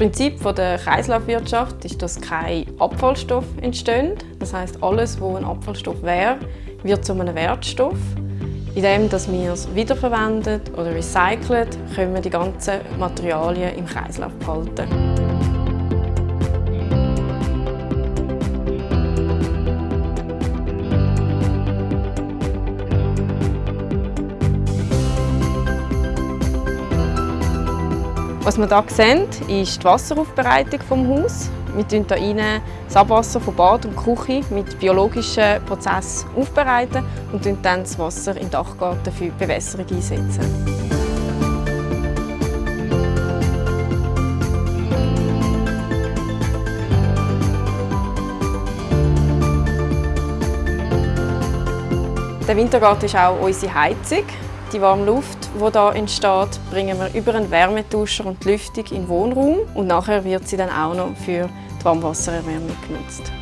Prinzip der Kreislaufwirtschaft ist, dass kein Abfallstoff entsteht. Das heißt, alles, was ein Abfallstoff wäre, wird zu einem Wertstoff. Indem wir es wiederverwenden oder recyceln, können wir die ganzen Materialien im Kreislauf behalten. Was wir hier sehen, ist die Wasseraufbereitung des Hauses. Wir tun hier das Abwasser von Bad und Küche mit biologischen Prozessen aufbereiten und dann das Wasser im Dachgarten für die Bewässerung einsetzen. Der Wintergarten ist auch unsere Heizung. Die warme Luft, die hier entsteht, bringen wir über einen Wärmetauscher und die Lüftung in den Wohnraum und nachher wird sie dann auch noch für die Warmwassererwärmung genutzt.